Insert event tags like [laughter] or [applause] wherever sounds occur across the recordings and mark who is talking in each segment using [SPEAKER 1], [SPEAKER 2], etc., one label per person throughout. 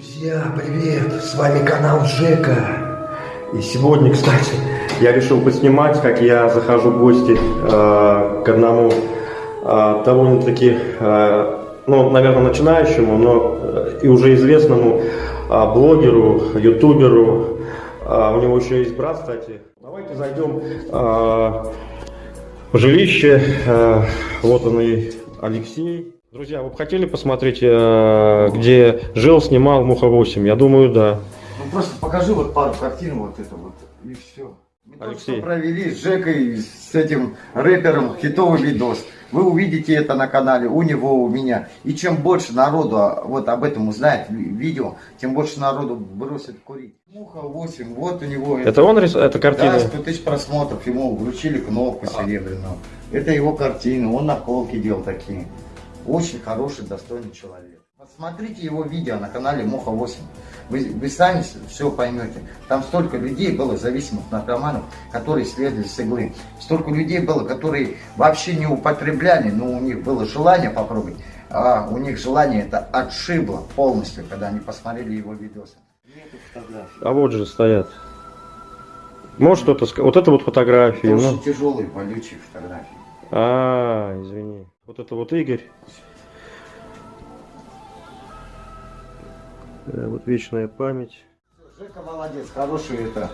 [SPEAKER 1] Друзья, привет! С вами канал Жека. И сегодня, кстати, я решил поснимать, как я захожу в гости э, к одному э, довольно-таки, э, ну, наверное, начинающему, но э, и уже известному э, блогеру, ютуберу. Э, у него еще есть брат, кстати. Давайте зайдем э, в жилище. Э, вот он и Алексей. Друзья, вы бы хотели посмотреть, э, где жил, снимал Муха 8? Я думаю, да.
[SPEAKER 2] Ну просто покажи вот пару картин вот это вот и все. Мы только
[SPEAKER 1] Алексей.
[SPEAKER 2] что провели с Жекой, с этим рэпером хитовый видос. Вы увидите это на канале у него, у меня. И чем больше народу а, вот об этом узнает ви- видео, тем больше народу бросит курить. Муха 8, вот у него
[SPEAKER 1] Это он рис... это картина?
[SPEAKER 2] Да, 100 тысяч просмотров, ему вручили кнопку серебряную. Это его картины, он наколки делал такие. Очень хороший, достойный человек. Посмотрите его видео на канале Моха 8. Вы, вы сами все поймете. Там столько людей было, зависимых наркоманов, которые следовали с иглы. Столько людей было, которые вообще не употребляли, но у них было желание попробовать. А у них желание это отшибло полностью, когда они посмотрели его видосы.
[SPEAKER 1] А вот же стоят. Может что-то сказать? Вот это вот фотографии.
[SPEAKER 2] Это
[SPEAKER 1] ну.
[SPEAKER 2] очень тяжелые, болючие фотографии.
[SPEAKER 1] А, извини. Вот это вот Игорь. Э, Вот вечная память.
[SPEAKER 2] Жека молодец, хороший это,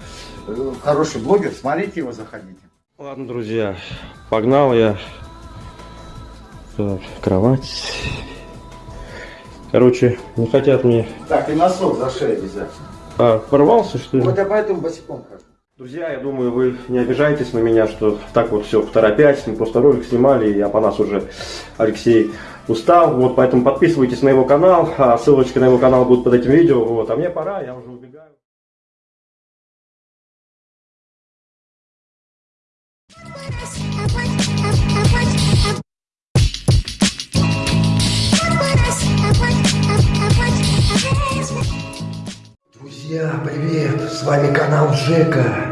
[SPEAKER 2] э, хороший блогер, смотрите его, заходите.
[SPEAKER 1] Ладно, друзья, погнал я. Так, кровать. Короче, не хотят мне...
[SPEAKER 2] Так, и носок за шею обязательно.
[SPEAKER 1] А, порвался, что ли?
[SPEAKER 2] Вот я поэтому босиком хожу.
[SPEAKER 1] Друзья, я думаю, вы не обижаетесь на меня, что так вот все в торопясь, мы просто ролик снимали, и по нас уже Алексей устал, вот, поэтому подписывайтесь на его канал, а ссылочка на его канал будет под этим видео, вот, а мне пора, я уже убегаю. Друзья, привет! С вами канал Жека.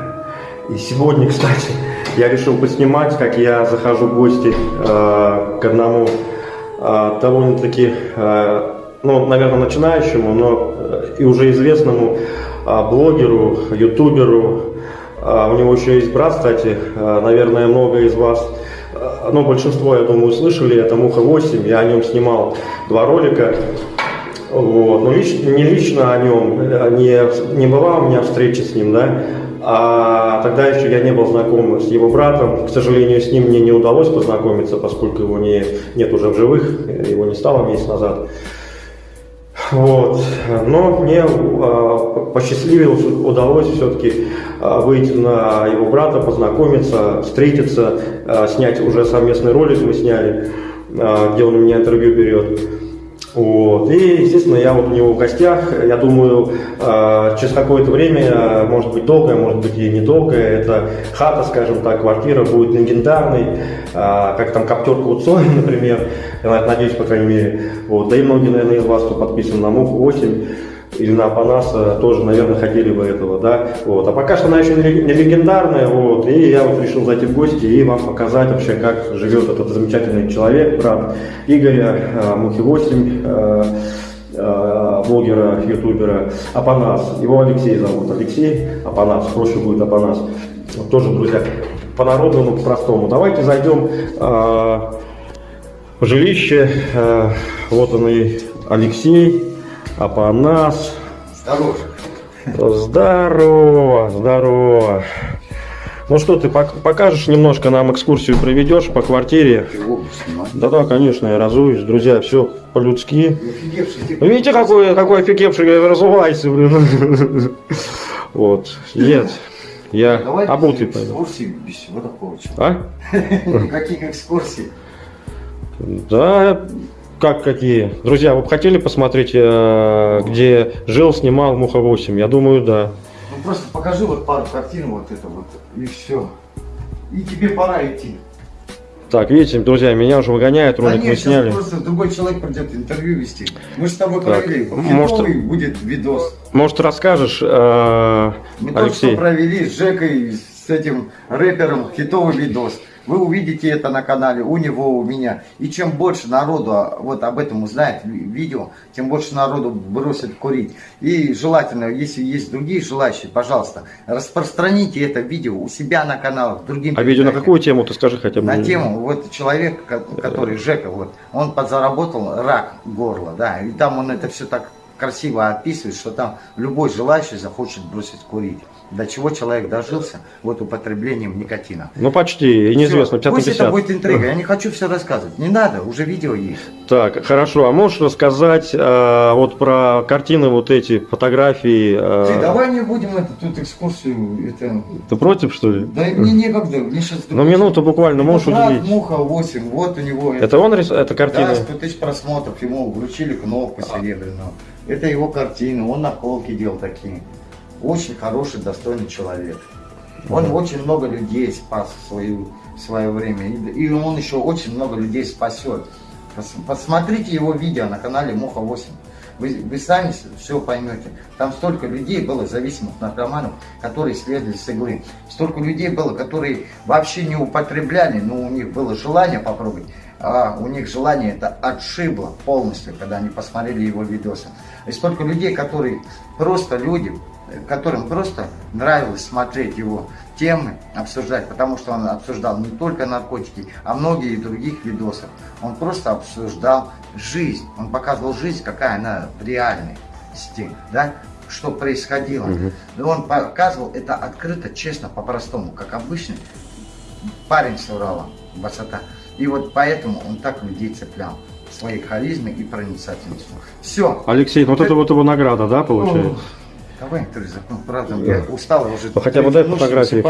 [SPEAKER 1] И сегодня, кстати, я решил поснимать, как я захожу в гости э, к одному э, довольно-таки, э, ну, наверное, начинающему, но э, и уже известному э, блогеру, ютуберу. Э, у него еще есть брат, кстати, э, наверное, много из вас, э, ну, большинство, я думаю, слышали, это Муха 8, я о нем снимал два ролика. Вот. Но лич- не лично о нем, э, не, не была у меня встреча с ним, да, а тогда еще я не был знаком с его братом. К сожалению, с ним мне не удалось познакомиться, поскольку его не, нет уже в живых, его не стало месяц назад. Вот. Но мне э, посчастливилось, удалось все-таки э, выйти на его брата, познакомиться, встретиться, э, снять уже совместный ролик мы сняли, э, где он у меня интервью берет. Вот. И, естественно, я вот у него в гостях, я думаю, э, через какое-то время, э, может быть долгое, может быть и недолгое, эта хата, скажем так, квартира будет легендарной, э, как там коптерка у Цоя, [laughs] например, я надеюсь, по крайней мере. Вот. Да и многие, наверное, из вас, кто подписан на МУК 8 или на Апанаса, тоже, наверное, хотели бы этого, да. Вот. А пока что она еще не легендарная, вот, и я вот решил зайти в гости и вам показать вообще, как живет этот замечательный человек, брат Игоря, э, Мухи 8, э, э, блогера, ютубера Апанас. Его Алексей зовут. Алексей Апанас, проще будет Апанас. Тоже, друзья, по-народному, по-простому. Давайте зайдем э, в жилище. Э, вот он и Алексей Апанас.
[SPEAKER 2] Здорово.
[SPEAKER 1] Здорово, здорово. Ну что, ты пок- покажешь немножко нам экскурсию проведешь по квартире?
[SPEAKER 2] Снимай.
[SPEAKER 1] Да-да, конечно, я разуюсь. Друзья, все по-людски. Вы видите, какой, какой офигевший я разувайся, блин. Вот, нет, я
[SPEAKER 2] Давай
[SPEAKER 1] обутый пойду.
[SPEAKER 2] экскурсий, без всего такого.
[SPEAKER 1] А? [laughs]
[SPEAKER 2] Никаких экскурсий.
[SPEAKER 1] Да, как какие? Друзья, вы бы хотели посмотреть, э, где жил, снимал Муха 8? Я думаю, да.
[SPEAKER 2] Ну просто покажи вот пару картин вот это вот и все. И тебе пора идти.
[SPEAKER 1] Так, видите, друзья, меня уже выгоняют,
[SPEAKER 2] Да
[SPEAKER 1] ролик мы
[SPEAKER 2] нет, сейчас
[SPEAKER 1] сняли.
[SPEAKER 2] просто другой человек придет интервью вести. Мы же с тобой
[SPEAKER 1] Так,
[SPEAKER 2] провели.
[SPEAKER 1] может-
[SPEAKER 2] будет видос.
[SPEAKER 1] Может, расскажешь, э,
[SPEAKER 2] Мы только что
[SPEAKER 1] Алексей?
[SPEAKER 2] провели с Жекой, с с этим рэпером хитовый видос. Вы увидите это на канале у него, у меня. И чем больше народу а, вот об этом узнает ви- видео, тем больше народу бросит курить. И желательно, если есть другие желающие, пожалуйста, распространите это видео у себя на каналах, другим
[SPEAKER 1] А видео на какую тему, ты скажи хотя бы?
[SPEAKER 2] На тему, вот человек, ко- который Жека, вот, он подзаработал рак горла, да, и там он это все так красиво описывает, что там любой желающий захочет бросить курить. До чего человек дожился вот употреблением никотина.
[SPEAKER 1] Ну почти, и неизвестно,
[SPEAKER 2] Всё,
[SPEAKER 1] 50 на
[SPEAKER 2] Пусть это
[SPEAKER 1] 50.
[SPEAKER 2] будет интрига, я не хочу все рассказывать. Не надо, уже видео есть.
[SPEAKER 1] Так, хорошо, а можешь рассказать э, вот про картины вот эти, фотографии? э,
[SPEAKER 2] Ты давай не будем это, тут экскурсию, это...
[SPEAKER 1] Ты против, что ли?
[SPEAKER 2] Да мне некогда, мне сейчас...
[SPEAKER 1] Ну минуту буквально можешь уделить.
[SPEAKER 2] Муха 8, вот у него...
[SPEAKER 1] Это он рис... это картина?
[SPEAKER 2] Да, 100 тысяч просмотров, ему вручили кнопку серебряную. Это его картина, он наколки делал такие. Очень хороший, достойный человек. Он очень много людей спас в, свою, в свое время. И, и он еще очень много людей спасет. Пос- Посмотрите его видео на канале Муха 8. Вы, вы сами все поймете. Там столько людей было, зависимых наркоманов, которые следовали с иглы. Столько людей было, которые вообще не употребляли, но у них было желание попробовать. А у них желание это отшибло полностью, когда они посмотрели его видосы. И столько людей, которые просто люди, которым просто нравилось смотреть его темы, обсуждать, потому что он обсуждал не только наркотики, а многие других видосов. Он просто обсуждал жизнь, он показывал жизнь, какая она в реальности, да, что происходило. И он показывал это открыто, честно, по-простому, как обычный парень с Урала, высота. И вот поэтому он так людей цеплял своей харизмой и проницательностью. Все.
[SPEAKER 1] Алексей, ну вот это вот его награда, да, получается?
[SPEAKER 2] Давай интервью закон, правда, я устал уже.
[SPEAKER 1] Ну, хотя бы дай фотографии,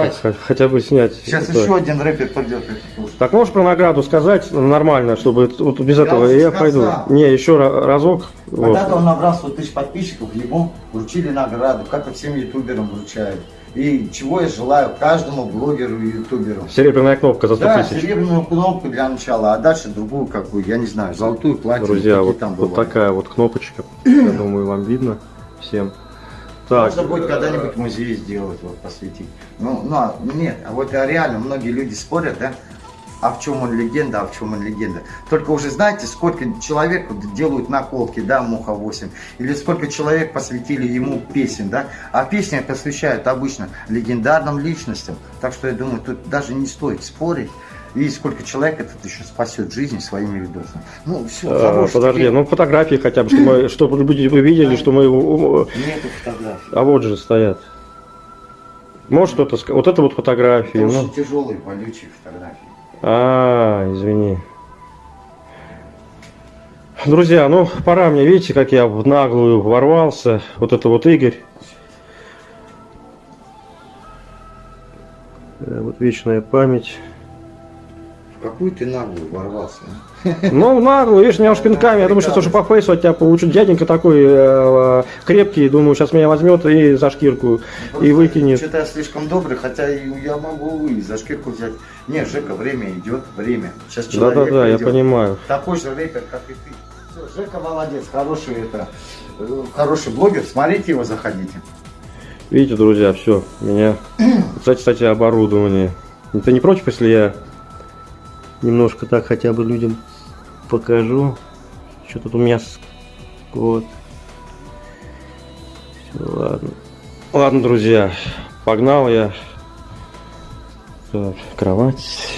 [SPEAKER 1] хотя бы снять.
[SPEAKER 2] Сейчас
[SPEAKER 1] это.
[SPEAKER 2] еще один рэпер придет.
[SPEAKER 1] Так можешь про награду сказать нормально, чтобы вот без
[SPEAKER 2] Я
[SPEAKER 1] этого я
[SPEAKER 2] сказал.
[SPEAKER 1] пойду. Не, еще ра- разок. вот.
[SPEAKER 2] Когда-то он набрал 100 тысяч подписчиков, ему вручили награду, как и всем ютуберам вручают. И чего я желаю каждому блогеру и ютуберу.
[SPEAKER 1] Серебряная кнопка за 100
[SPEAKER 2] Да,
[SPEAKER 1] тысяч.
[SPEAKER 2] серебряную кнопку для начала, а дальше другую какую, я не знаю, золотую, платину,
[SPEAKER 1] Друзья, вот,
[SPEAKER 2] там
[SPEAKER 1] вот такая вот кнопочка. Я [clears throat] думаю, вам видно всем. Так,
[SPEAKER 2] Можно будет когда-нибудь музей сделать, вот посвятить. Ну, ну, а, нет, а вот а реально многие люди спорят, да, а в чем он легенда, а в чем он легенда. Только уже знаете, сколько человек делают наколки, да, Муха 8, или сколько человек посвятили ему песен, да, а песни посвящают обычно легендарным личностям. Так что я думаю, тут даже не стоит спорить. И сколько человек этот еще спасет жизнь своими видосами. Ну, все,
[SPEAKER 1] э,
[SPEAKER 2] хороший.
[SPEAKER 1] подожди, ну фотографии хотя бы, чтобы, [clears throat] чтобы люди вы видели, что мы... э,
[SPEAKER 2] Нету фотографий.
[SPEAKER 1] А вот же стоят. Может кто-то сказать. Вот это вот фотографии.
[SPEAKER 2] Это
[SPEAKER 1] ну.
[SPEAKER 2] очень тяжелые, болючие фотографии.
[SPEAKER 1] А, извини. Друзья, ну пора мне, видите, как я в наглую ворвался. Вот это вот Игорь. Э, Вот вечная память.
[SPEAKER 2] Какую ты наглую ворвался? а?
[SPEAKER 1] Ну, наглую, видишь, меня уж пинками. Я думаю, сейчас уже по фейсу от тебя получу. Дяденька такой э, крепкий, думаю, сейчас меня возьмет и за шкирку и выкинет.
[SPEAKER 2] Что-то я слишком добрый, хотя я могу и за шкирку взять. Не, Жека, время идет, время. Сейчас человек
[SPEAKER 1] Да-да-да, я понимаю.
[SPEAKER 2] Такой же рэпер, как и ты. Все, Жека молодец, хороший это, э, хороший блогер. Смотрите его, заходите.
[SPEAKER 1] Видите, друзья, все, меня... Кстати, кстати, оборудование. Ты не против, если я немножко так хотя бы людям покажу? Что тут у меня... Вот. Всё, ладно. Ладно, друзья, погнал я. Так, кровать.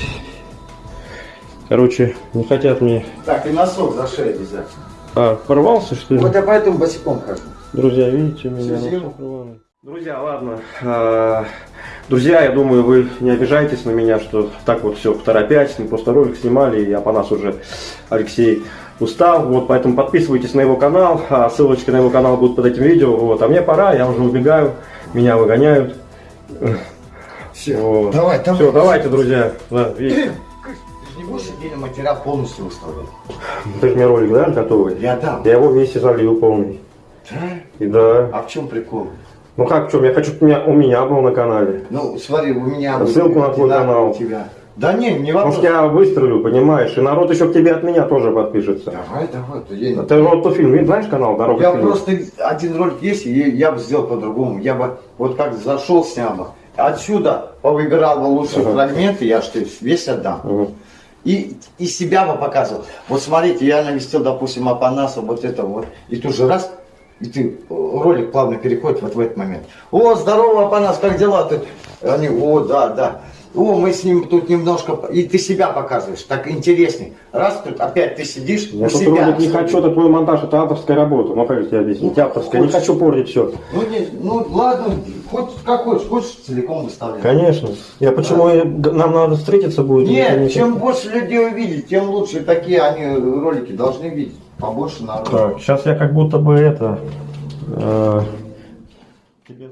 [SPEAKER 1] Короче, не хотят мне...
[SPEAKER 2] Так, и носок за шею обязательно.
[SPEAKER 1] А, порвался, что ли?
[SPEAKER 2] Вот я поэтому босиком хожу.
[SPEAKER 1] Друзья, видите, у меня. Друзья, ладно. А, Друзья, я думаю, вы не обижаетесь на меня, что так вот все торопясь, мы просто ролик снимали, и по нас уже Алексей устал, вот, поэтому подписывайтесь на его канал, а ссылочки на его канал будут под этим видео, вот, а мне пора, я уже убегаю, меня выгоняют.
[SPEAKER 2] Все,
[SPEAKER 1] Вот.
[SPEAKER 2] давай, давай.
[SPEAKER 1] Все, давайте, друзья, да, видите,
[SPEAKER 2] Ты же не будешь отдельный материал полностью выставлять?
[SPEAKER 1] ты же мне ролик, да, готовый?
[SPEAKER 2] Я дам.
[SPEAKER 1] Я его вместе залью полный.
[SPEAKER 2] Да?
[SPEAKER 1] И да.
[SPEAKER 2] А в чем прикол?
[SPEAKER 1] Ну как, в чем? Я хочу, чтобы у меня, у меня был на канале.
[SPEAKER 2] Ну, смотри, у меня... будет
[SPEAKER 1] Ссылку на твой канал.
[SPEAKER 2] У тебя. Да не, не
[SPEAKER 1] Может,
[SPEAKER 2] вопрос.
[SPEAKER 1] я выстрелю, понимаешь, и народ еще к тебе от меня тоже подпишется.
[SPEAKER 2] Давай, давай. то я-
[SPEAKER 1] Ты вот тот фильм, знаешь канал «Дорога
[SPEAKER 2] Я
[SPEAKER 1] к фильму»?
[SPEAKER 2] просто один ролик есть, и я бы сделал по-другому. Я бы вот как зашел, снял бы, отсюда повыбирал бы лучшие
[SPEAKER 1] Ага.
[SPEAKER 2] фрагменты, я что весь отдам.
[SPEAKER 1] Мгм.
[SPEAKER 2] И, и себя бы показывал. Вот смотрите, я навестил, допустим, Апанаса, вот это вот. И тут же раз, и ты, э, ролик плавно переходит вот в этот момент. О, здорово, Апанас, как дела? Ты, они, о, да, да. О, мы с ним тут немножко... по-» И ты себя показываешь, так интересней. Раз тут опять ты сидишь,
[SPEAKER 1] Я тут
[SPEAKER 2] себя.
[SPEAKER 1] ролик не хочу, это твой монтаж, это авторская работа. Ну как тебе объяснить?
[SPEAKER 2] Ну,
[SPEAKER 1] Авторская, не
[SPEAKER 2] хочешь.
[SPEAKER 1] хочу портить все.
[SPEAKER 2] Ну, не- ну, ладно, хоть как хочешь, хочешь целиком выставлять.
[SPEAKER 1] Конечно. Я почему я- нам надо встретиться будет?
[SPEAKER 2] Нет,
[SPEAKER 1] Не-
[SPEAKER 2] чем больше людей увидеть, тем лучше. Такие они ролики должны видеть. Побольше народу.
[SPEAKER 1] Так, сейчас я как будто бы это... э, тебе